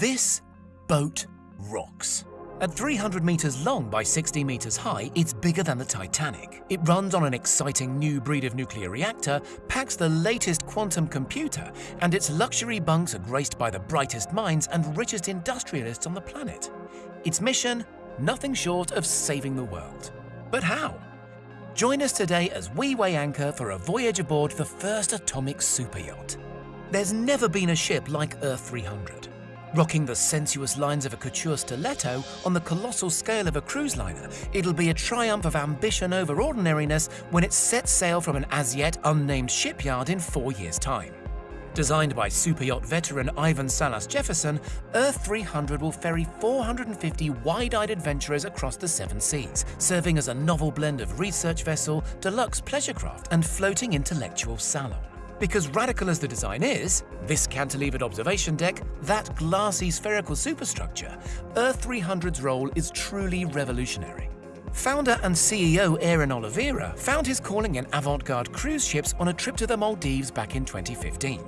This boat rocks. At 300 metres long by 60 metres high, it's bigger than the Titanic. It runs on an exciting new breed of nuclear reactor, packs the latest quantum computer, and its luxury bunks are graced by the brightest minds and richest industrialists on the planet. Its mission? Nothing short of saving the world. But how? Join us today as we weigh anchor for a voyage aboard the first atomic superyacht. There's never been a ship like Earth 300 rocking the sensuous lines of a couture stiletto on the colossal scale of a cruise liner, it'll be a triumph of ambition over ordinariness when it sets sail from an as yet unnamed shipyard in four years' time. Designed by superyacht veteran Ivan Salas Jefferson, Earth 300 will ferry 450 wide-eyed adventurers across the seven seas, serving as a novel blend of research vessel, deluxe pleasure craft and floating intellectual salon. Because radical as the design is, this cantilevered observation deck, that glassy spherical superstructure, Earth 300's role is truly revolutionary. Founder and CEO Aaron Olivera found his calling in avant-garde cruise ships on a trip to the Maldives back in 2015.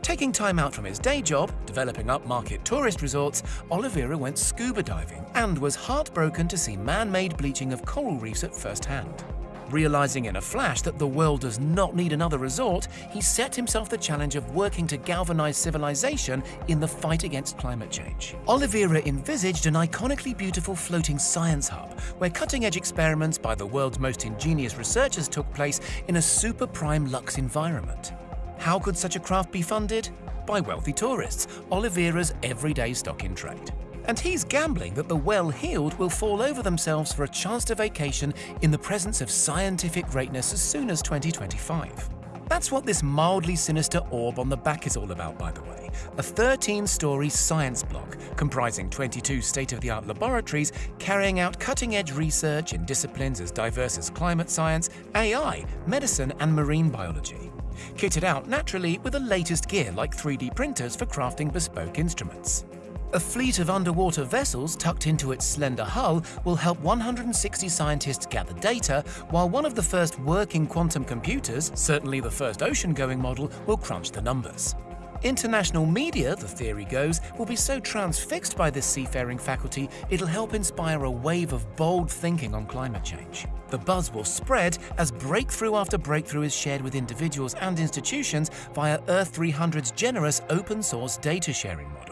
Taking time out from his day job, developing upmarket tourist resorts, Olivera went scuba diving and was heartbroken to see man-made bleaching of coral reefs at first hand. Realizing in a flash that the world does not need another resort, he set himself the challenge of working to galvanize civilization in the fight against climate change. Olivera envisaged an iconically beautiful floating science hub, where cutting-edge experiments by the world's most ingenious researchers took place in a super prime luxe environment. How could such a craft be funded? By wealthy tourists, Olivera's everyday stock in trade. And he's gambling that the well-heeled will fall over themselves for a chance to vacation in the presence of scientific greatness as soon as 2025. That's what this mildly sinister orb on the back is all about, by the way. A 13-story science block comprising 22 state-of-the-art laboratories carrying out cutting-edge research in disciplines as diverse as climate science, AI, medicine and marine biology. Kitted out naturally with the latest gear like 3D printers for crafting bespoke instruments. A fleet of underwater vessels tucked into its slender hull will help 160 scientists gather data, while one of the first working quantum computers, certainly the first ocean-going model, will crunch the numbers. International media, the theory goes, will be so transfixed by this seafaring faculty, it'll help inspire a wave of bold thinking on climate change. The buzz will spread as breakthrough after breakthrough is shared with individuals and institutions via Earth 300's generous open source data sharing model.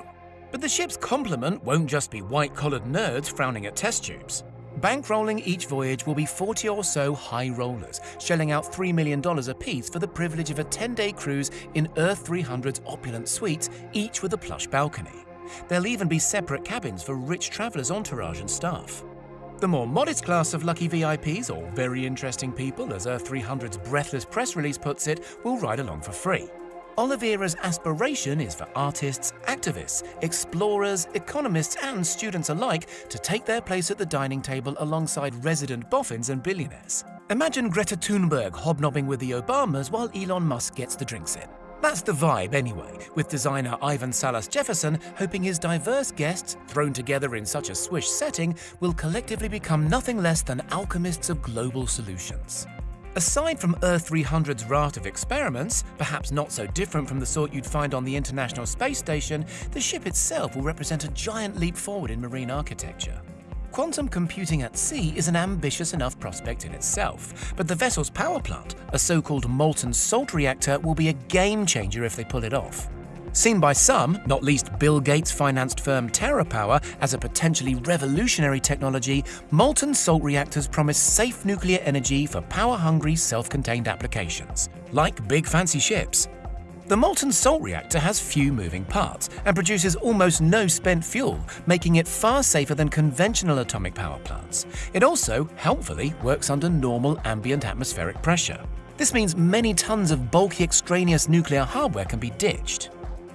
But the ship's complement won't just be white-collared nerds frowning at test tubes. Bankrolling each voyage will be 40 or so high rollers, shelling out $3 million apiece for the privilege of a 10-day cruise in Earth 300's opulent suites, each with a plush balcony. There'll even be separate cabins for rich travellers' entourage and staff. The more modest class of lucky VIPs, or very interesting people, as Earth 300's breathless press release puts it, will ride along for free. Olivera's aspiration is for artists, activists, explorers, economists and students alike to take their place at the dining table alongside resident boffins and billionaires. Imagine Greta Thunberg hobnobbing with the Obamas while Elon Musk gets the drinks in. That's the vibe anyway, with designer Ivan Salas Jefferson hoping his diverse guests, thrown together in such a swish setting, will collectively become nothing less than alchemists of global solutions. Aside from Earth 300's raft of experiments, perhaps not so different from the sort you'd find on the International Space Station, the ship itself will represent a giant leap forward in marine architecture. Quantum computing at sea is an ambitious enough prospect in itself, but the vessel's power plant, a so-called molten salt reactor, will be a game changer if they pull it off. Seen by some, not least Bill Gates-financed firm TerraPower, as a potentially revolutionary technology, molten salt reactors promise safe nuclear energy for power-hungry, self-contained applications, like big fancy ships. The molten salt reactor has few moving parts and produces almost no spent fuel, making it far safer than conventional atomic power plants. It also, helpfully, works under normal ambient atmospheric pressure. This means many tons of bulky extraneous nuclear hardware can be ditched.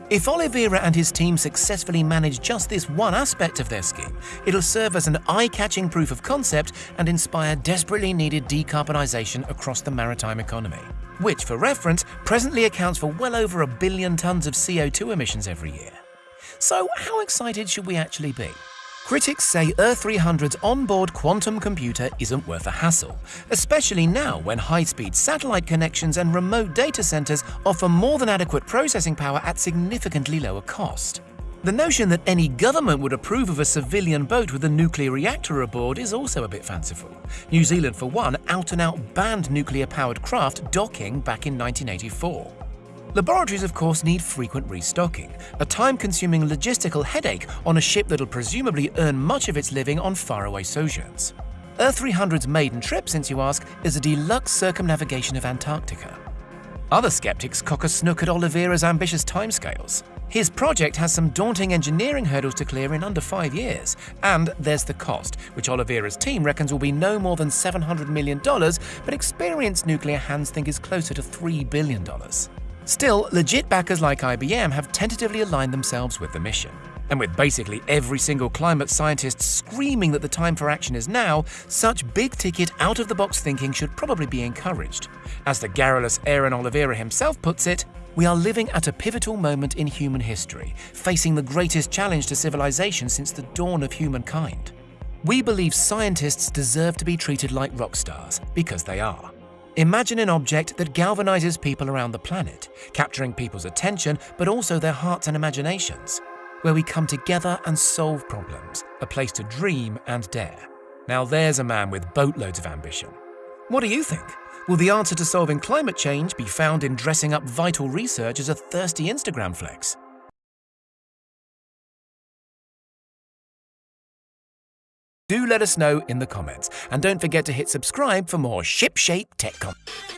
If Olivera and his team successfully manage just this one aspect of their scheme, it'll serve as an eye-catching proof of concept and inspire desperately needed decarbonisation across the maritime economy, which, for reference, presently accounts for well over a billion tonnes of CO2 emissions every year. So how excited should we actually be? Critics say Earth 300's onboard quantum computer isn't worth a hassle, especially now when high-speed satellite connections and remote data centers offer more than adequate processing power at significantly lower cost. The notion that any government would approve of a civilian boat with a nuclear reactor aboard is also a bit fanciful. New Zealand, for one, out and out banned nuclear powered craft docking back in 1984. Laboratories, of course, need frequent restocking, a time consuming logistical headache on a ship that'll presumably earn much of its living on faraway sojourns. Earth 300's maiden trip, since you ask, is a deluxe circumnavigation of Antarctica. Other skeptics cock a snook at Olivera's ambitious timescales. His project has some daunting engineering hurdles to clear in under five years. And there's the cost, which Olivera's team reckons will be no more than $700 million, but experienced nuclear hands think is closer to $3 billion. Still, legit backers like IBM have tentatively aligned themselves with the mission. And with basically every single climate scientist screaming that the time for action is now, such big ticket, out of the box thinking should probably be encouraged. As the garrulous Aaron Olivera himself puts it, we are living at a pivotal moment in human history, facing the greatest challenge to civilization since the dawn of humankind. We believe scientists deserve to be treated like rock stars, because they are. Imagine an object that galvanizes people around the planet, capturing people's attention but also their hearts and imaginations, where we come together and solve problems, a place to dream and dare. Now there's a man with boatloads of ambition. What do you think? Will the answer to solving climate change be found in dressing up vital research as a thirsty Instagram flex? Do let us know in the comments, and don't forget to hit subscribe for more shipshape tech content.